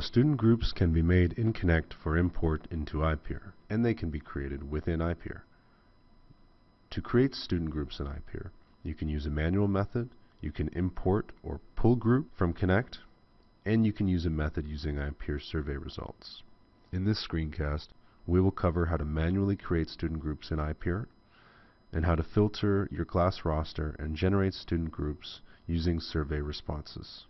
student groups can be made in Connect for import into iPeer, and they can be created within iPeer. To create student groups in iPeer, you can use a manual method, you can import or pull group from Connect, and you can use a method using iPeer survey results. In this screencast, we will cover how to manually create student groups in iPeer, and how to filter your class roster and generate student groups using survey responses.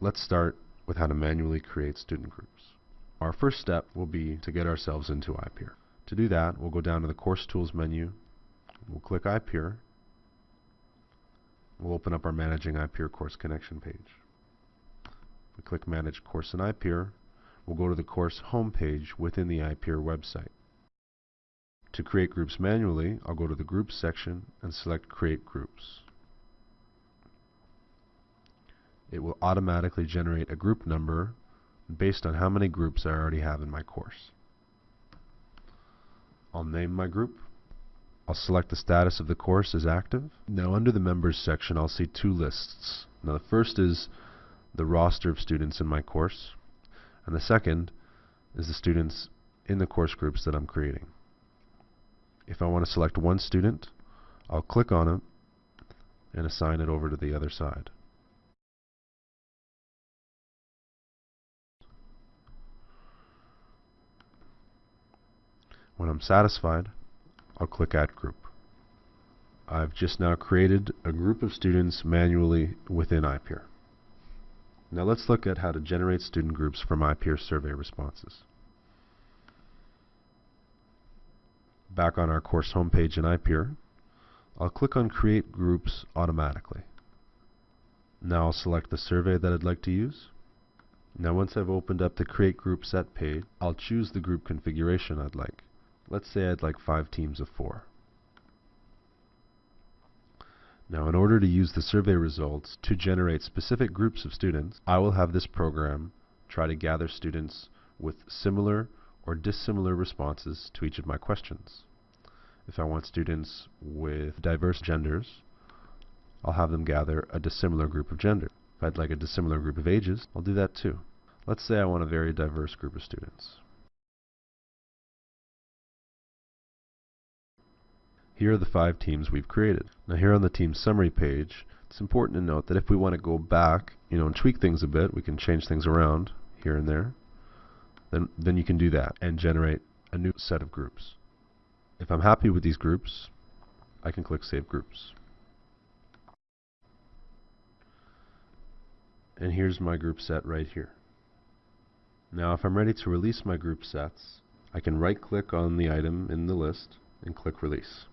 Let's start with how to manually create student groups. Our first step will be to get ourselves into iPeer. To do that, we'll go down to the Course Tools menu, we'll click iPeer, we'll open up our Managing iPeer Course Connection page. We click Manage Course in iPeer, we'll go to the course home page within the iPeer website. To create groups manually, I'll go to the Groups section and select Create Groups. It will automatically generate a group number based on how many groups I already have in my course. I'll name my group. I'll select the status of the course as active. Now under the Members section I'll see two lists. Now the first is the roster of students in my course, and the second is the students in the course groups that I'm creating. If I want to select one student, I'll click on it and assign it over to the other side. When I'm satisfied, I'll click Add Group. I've just now created a group of students manually within iPeer. Now let's look at how to generate student groups from iPeer survey responses. Back on our course homepage in iPeer, I'll click on Create Groups automatically. Now I'll select the survey that I'd like to use. Now once I've opened up the Create Group Set page, I'll choose the group configuration I'd like. Let's say I'd like five teams of four. Now in order to use the survey results to generate specific groups of students, I will have this program try to gather students with similar or dissimilar responses to each of my questions. If I want students with diverse genders, I'll have them gather a dissimilar group of gender. If I'd like a dissimilar group of ages, I'll do that too. Let's say I want a very diverse group of students. Here are the five teams we've created. Now here on the team summary page, it's important to note that if we want to go back, you know, and tweak things a bit, we can change things around here and there. Then then you can do that and generate a new set of groups. If I'm happy with these groups, I can click Save Groups. And here's my group set right here. Now if I'm ready to release my group sets, I can right click on the item in the list and click Release.